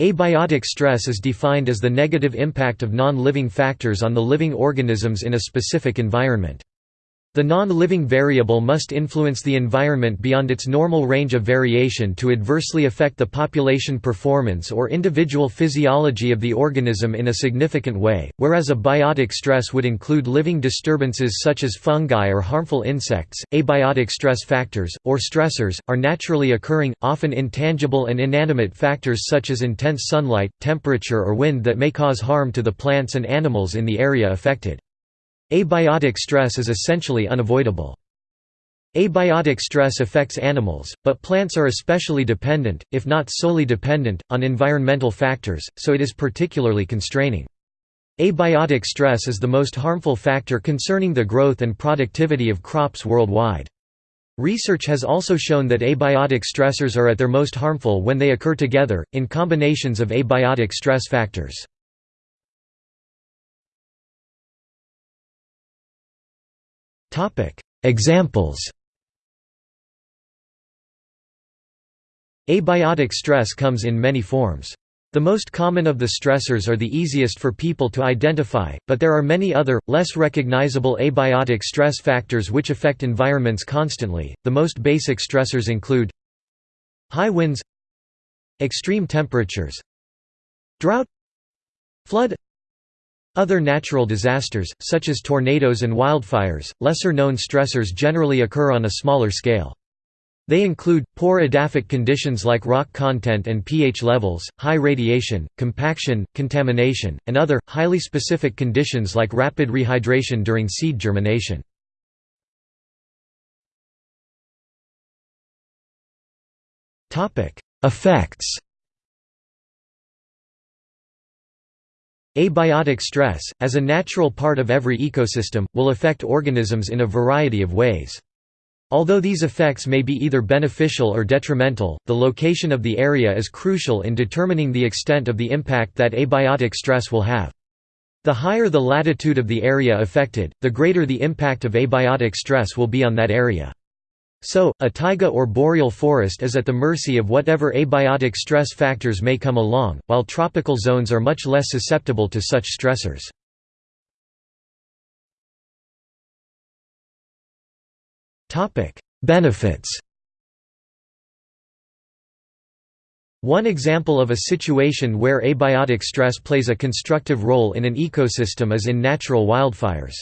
Abiotic stress is defined as the negative impact of non-living factors on the living organisms in a specific environment. The non-living variable must influence the environment beyond its normal range of variation to adversely affect the population performance or individual physiology of the organism in a significant way, whereas biotic stress would include living disturbances such as fungi or harmful insects. Abiotic stress factors, or stressors, are naturally occurring, often intangible and inanimate factors such as intense sunlight, temperature or wind that may cause harm to the plants and animals in the area affected. Abiotic stress is essentially unavoidable. Abiotic stress affects animals, but plants are especially dependent, if not solely dependent, on environmental factors, so it is particularly constraining. Abiotic stress is the most harmful factor concerning the growth and productivity of crops worldwide. Research has also shown that abiotic stressors are at their most harmful when they occur together, in combinations of abiotic stress factors. Examples Abiotic stress comes in many forms. The most common of the stressors are the easiest for people to identify, but there are many other, less recognizable abiotic stress factors which affect environments constantly. The most basic stressors include high winds, extreme temperatures, drought, flood, other natural disasters, such as tornadoes and wildfires, lesser-known stressors generally occur on a smaller scale. They include, poor edaphic conditions like rock content and pH levels, high radiation, compaction, contamination, and other, highly specific conditions like rapid rehydration during seed germination. Effects Abiotic stress, as a natural part of every ecosystem, will affect organisms in a variety of ways. Although these effects may be either beneficial or detrimental, the location of the area is crucial in determining the extent of the impact that abiotic stress will have. The higher the latitude of the area affected, the greater the impact of abiotic stress will be on that area. So, a taiga or boreal forest is at the mercy of whatever abiotic stress factors may come along, while tropical zones are much less susceptible to such stressors. Benefits One example of a situation where abiotic stress plays a constructive role in an ecosystem is in natural wildfires.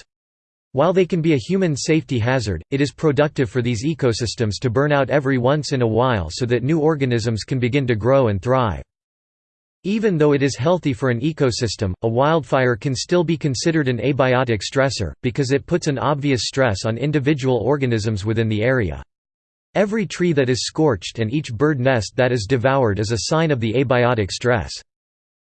While they can be a human safety hazard, it is productive for these ecosystems to burn out every once in a while so that new organisms can begin to grow and thrive. Even though it is healthy for an ecosystem, a wildfire can still be considered an abiotic stressor, because it puts an obvious stress on individual organisms within the area. Every tree that is scorched and each bird nest that is devoured is a sign of the abiotic stress.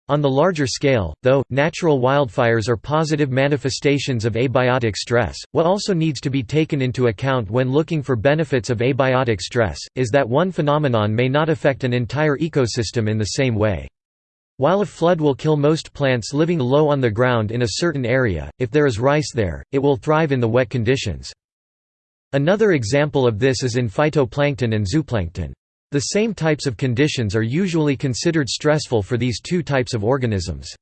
On the larger scale, though, natural wildfires are positive manifestations of abiotic stress. What also needs to be taken into account when looking for benefits of abiotic stress, is that one phenomenon may not affect an entire ecosystem in the same way. While a flood will kill most plants living low on the ground in a certain area, if there is rice there, it will thrive in the wet conditions. Another example of this is in phytoplankton and zooplankton. The same types of conditions are usually considered stressful for these two types of organisms.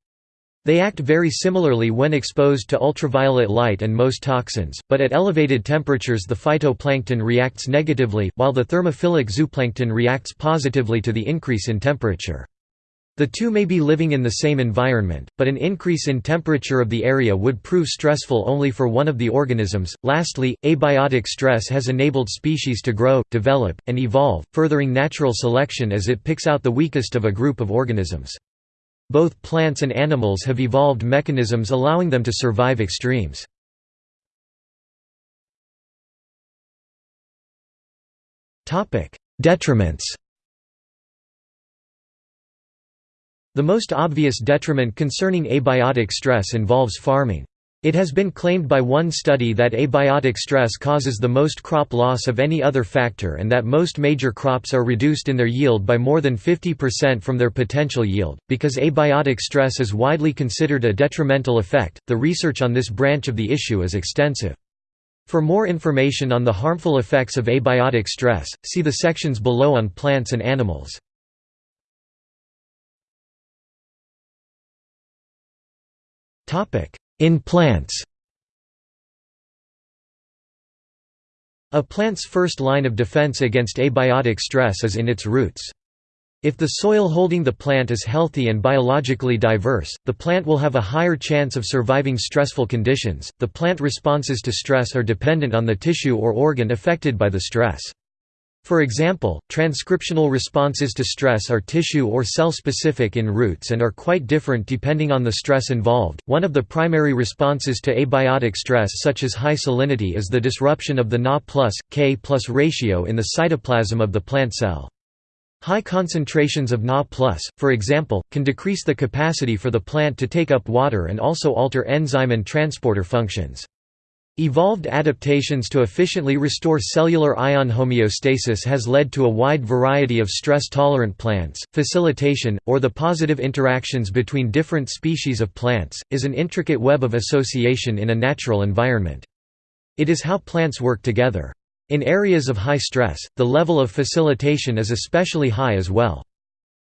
They act very similarly when exposed to ultraviolet light and most toxins, but at elevated temperatures the phytoplankton reacts negatively, while the thermophilic zooplankton reacts positively to the increase in temperature. The two may be living in the same environment, but an increase in temperature of the area would prove stressful only for one of the organisms. Lastly, abiotic stress has enabled species to grow, develop, and evolve, furthering natural selection as it picks out the weakest of a group of organisms. Both plants and animals have evolved mechanisms allowing them to survive extremes. Detriments The most obvious detriment concerning abiotic stress involves farming. It has been claimed by one study that abiotic stress causes the most crop loss of any other factor and that most major crops are reduced in their yield by more than 50% from their potential yield. Because abiotic stress is widely considered a detrimental effect, the research on this branch of the issue is extensive. For more information on the harmful effects of abiotic stress, see the sections below on plants and animals. In plants A plant's first line of defense against abiotic stress is in its roots. If the soil holding the plant is healthy and biologically diverse, the plant will have a higher chance of surviving stressful conditions. The plant responses to stress are dependent on the tissue or organ affected by the stress. For example, transcriptional responses to stress are tissue or cell specific in roots and are quite different depending on the stress involved. One of the primary responses to abiotic stress, such as high salinity, is the disruption of the Na plus K plus ratio in the cytoplasm of the plant cell. High concentrations of Na+, for example, can decrease the capacity for the plant to take up water and also alter enzyme and transporter functions. Evolved adaptations to efficiently restore cellular ion homeostasis has led to a wide variety of stress-tolerant plants. Facilitation, or the positive interactions between different species of plants, is an intricate web of association in a natural environment. It is how plants work together. In areas of high stress, the level of facilitation is especially high as well.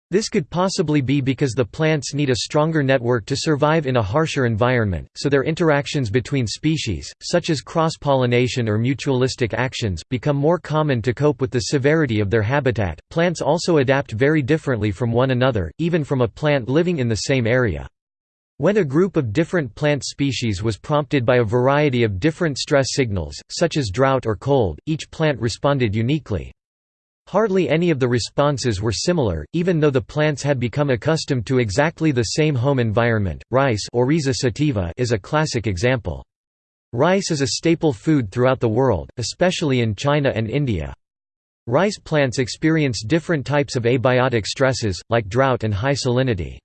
This could possibly be because the plants need a stronger network to survive in a harsher environment, so their interactions between species, such as cross-pollination or mutualistic actions, become more common to cope with the severity of their habitat. Plants also adapt very differently from one another, even from a plant living in the same area. When a group of different plant species was prompted by a variety of different stress signals, such as drought or cold, each plant responded uniquely. Hardly any of the responses were similar, even though the plants had become accustomed to exactly the same home environment. Rice Oryza sativa is a classic example. Rice is a staple food throughout the world, especially in China and India. Rice plants experience different types of abiotic stresses, like drought and high salinity.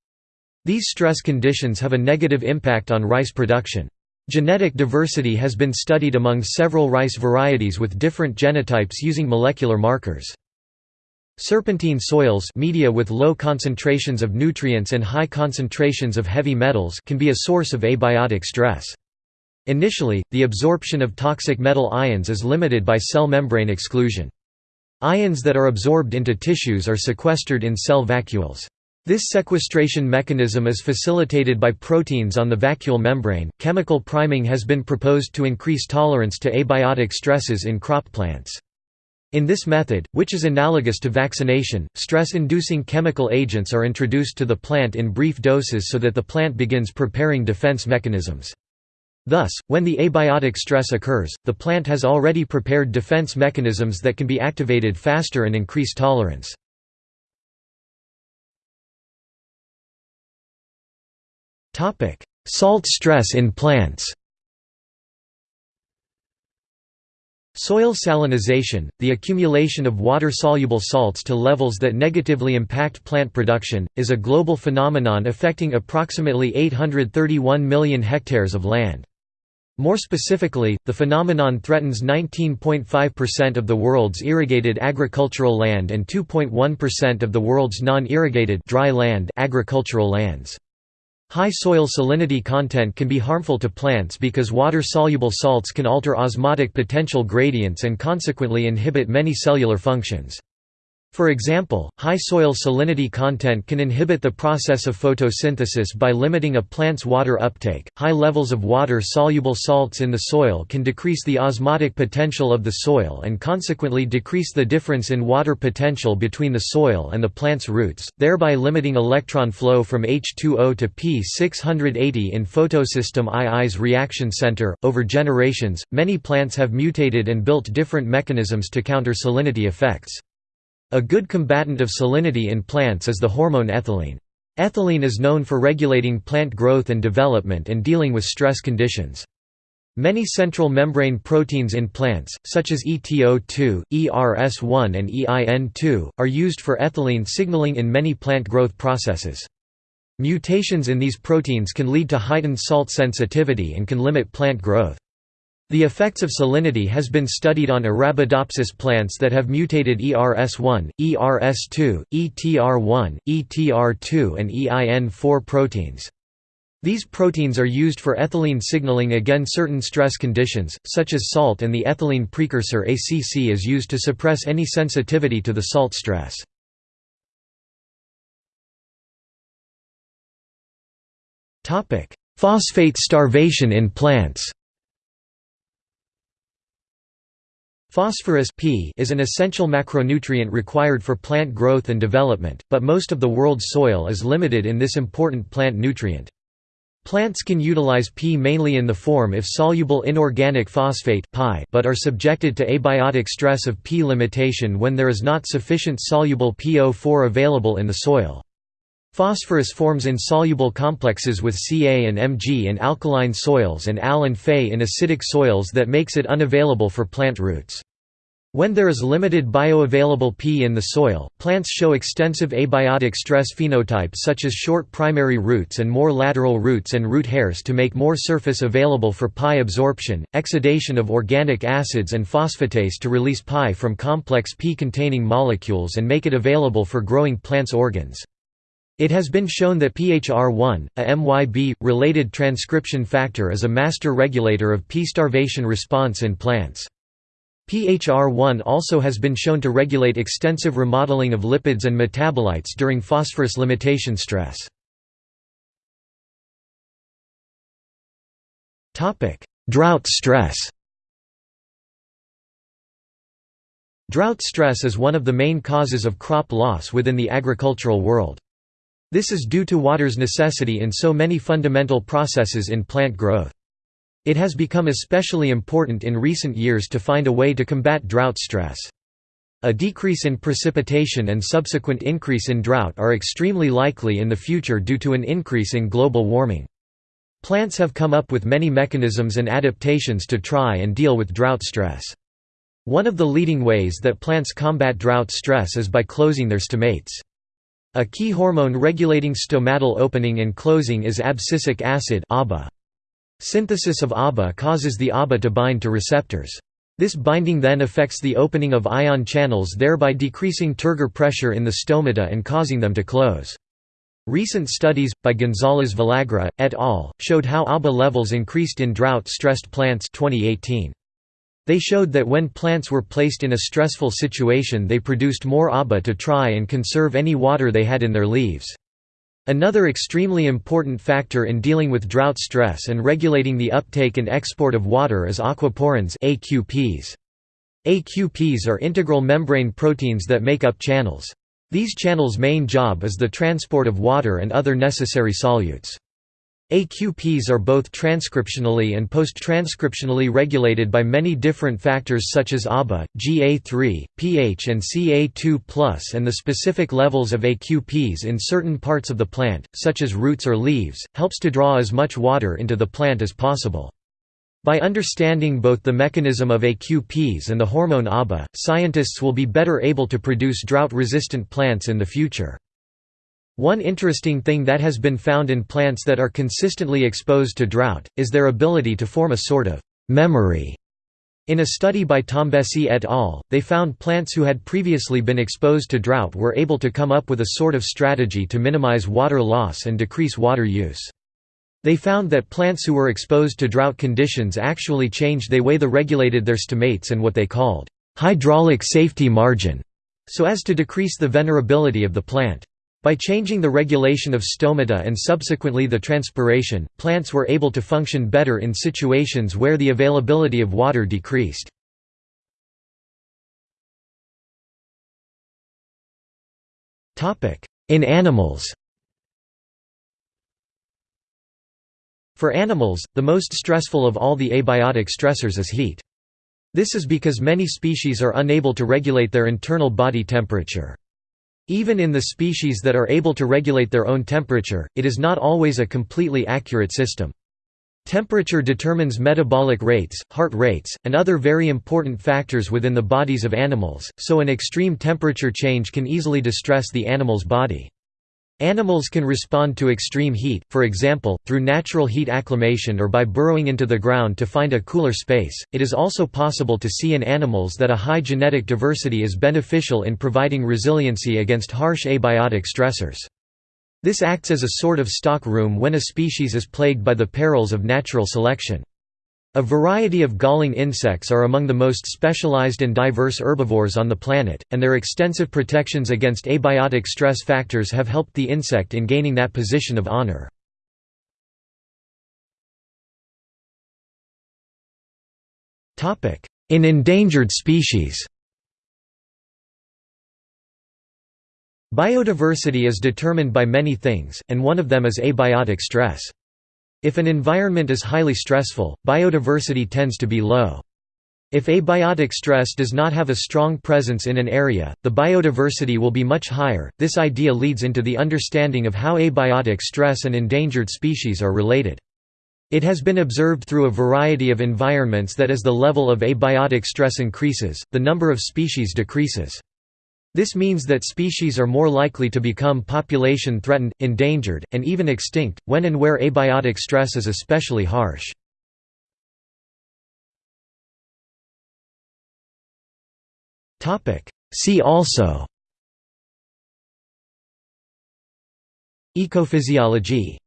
These stress conditions have a negative impact on rice production. Genetic diversity has been studied among several rice varieties with different genotypes using molecular markers. Serpentine soils media with low concentrations of nutrients and high concentrations of heavy metals can be a source of abiotic stress. Initially, the absorption of toxic metal ions is limited by cell membrane exclusion. Ions that are absorbed into tissues are sequestered in cell vacuoles. This sequestration mechanism is facilitated by proteins on the vacuole membrane. Chemical priming has been proposed to increase tolerance to abiotic stresses in crop plants. In this method, which is analogous to vaccination, stress-inducing chemical agents are introduced to the plant in brief doses so that the plant begins preparing defense mechanisms. Thus, when the abiotic stress occurs, the plant has already prepared defense mechanisms that can be activated faster and increase tolerance. Salt stress in plants Soil salinization, the accumulation of water-soluble salts to levels that negatively impact plant production, is a global phenomenon affecting approximately 831 million hectares of land. More specifically, the phenomenon threatens 19.5% of the world's irrigated agricultural land and 2.1% of the world's non-irrigated dry land agricultural lands. High soil salinity content can be harmful to plants because water-soluble salts can alter osmotic potential gradients and consequently inhibit many cellular functions. For example, high soil salinity content can inhibit the process of photosynthesis by limiting a plant's water uptake. High levels of water soluble salts in the soil can decrease the osmotic potential of the soil and consequently decrease the difference in water potential between the soil and the plant's roots, thereby limiting electron flow from H2O to P680 in photosystem II's reaction center. Over generations, many plants have mutated and built different mechanisms to counter salinity effects. A good combatant of salinity in plants is the hormone ethylene. Ethylene is known for regulating plant growth and development and dealing with stress conditions. Many central membrane proteins in plants, such as ETO2, ERS1 and EIN2, are used for ethylene signaling in many plant growth processes. Mutations in these proteins can lead to heightened salt sensitivity and can limit plant growth. The effects of salinity has been studied on Arabidopsis plants that have mutated ERS1, ERS2, ETR1, ETR2 and EIN4 proteins. These proteins are used for ethylene signaling against certain stress conditions, such as salt and the ethylene precursor ACC is used to suppress any sensitivity to the salt stress. Phosphate starvation in plants Phosphorus P is an essential macronutrient required for plant growth and development, but most of the world's soil is limited in this important plant nutrient. Plants can utilize P mainly in the form if soluble inorganic phosphate but are subjected to abiotic stress of P limitation when there is not sufficient soluble PO4 available in the soil. Phosphorus forms insoluble complexes with Ca and Mg in alkaline soils and Al and Fe in acidic soils that makes it unavailable for plant roots. When there is limited bioavailable P in the soil, plants show extensive abiotic stress phenotype such as short primary roots and more lateral roots and root hairs to make more surface available for Pi absorption, exudation of organic acids and phosphatase to release Pi from complex P-containing molecules and make it available for growing plants' organs. It has been shown that PHR1, a MYB-related transcription factor is a master regulator of P-starvation response in plants. PHR1 also has been shown to regulate extensive remodeling of lipids and metabolites during phosphorus limitation stress. Drought stress Drought stress is one of the main causes of crop loss within the agricultural world. This is due to water's necessity in so many fundamental processes in plant growth. It has become especially important in recent years to find a way to combat drought stress. A decrease in precipitation and subsequent increase in drought are extremely likely in the future due to an increase in global warming. Plants have come up with many mechanisms and adaptations to try and deal with drought stress. One of the leading ways that plants combat drought stress is by closing their stomates. A key hormone regulating stomatal opening and closing is abscisic acid ABA. Synthesis of ABA causes the ABA to bind to receptors. This binding then affects the opening of ion channels thereby decreasing turgor pressure in the stomata and causing them to close. Recent studies, by Gonzalez Villagra, et al., showed how ABA levels increased in drought-stressed plants 2018. They showed that when plants were placed in a stressful situation they produced more ABA to try and conserve any water they had in their leaves. Another extremely important factor in dealing with drought stress and regulating the uptake and export of water is aquaporins AQPs. AQPs are integral membrane proteins that make up channels. These channels' main job is the transport of water and other necessary solutes. AQPs are both transcriptionally and post-transcriptionally regulated by many different factors such as ABA, GA3, pH and Ca2+, and the specific levels of AQPs in certain parts of the plant, such as roots or leaves, helps to draw as much water into the plant as possible. By understanding both the mechanism of AQPs and the hormone ABA, scientists will be better able to produce drought-resistant plants in the future. One interesting thing that has been found in plants that are consistently exposed to drought, is their ability to form a sort of «memory». In a study by Tombesi et al., they found plants who had previously been exposed to drought were able to come up with a sort of strategy to minimize water loss and decrease water use. They found that plants who were exposed to drought conditions actually changed the way they regulated their stomates and what they called hydraulic safety margin, so as to decrease the venerability of the plant. By changing the regulation of stomata and subsequently the transpiration, plants were able to function better in situations where the availability of water decreased. In animals For animals, the most stressful of all the abiotic stressors is heat. This is because many species are unable to regulate their internal body temperature. Even in the species that are able to regulate their own temperature, it is not always a completely accurate system. Temperature determines metabolic rates, heart rates, and other very important factors within the bodies of animals, so an extreme temperature change can easily distress the animal's body. Animals can respond to extreme heat, for example, through natural heat acclimation or by burrowing into the ground to find a cooler space. It is also possible to see in animals that a high genetic diversity is beneficial in providing resiliency against harsh abiotic stressors. This acts as a sort of stock room when a species is plagued by the perils of natural selection. A variety of galling insects are among the most specialized and diverse herbivores on the planet, and their extensive protections against abiotic stress factors have helped the insect in gaining that position of honor. In endangered species Biodiversity is determined by many things, and one of them is abiotic stress. If an environment is highly stressful, biodiversity tends to be low. If abiotic stress does not have a strong presence in an area, the biodiversity will be much higher. This idea leads into the understanding of how abiotic stress and endangered species are related. It has been observed through a variety of environments that as the level of abiotic stress increases, the number of species decreases. This means that species are more likely to become population threatened, endangered, and even extinct, when and where abiotic stress is especially harsh. See also Ecophysiology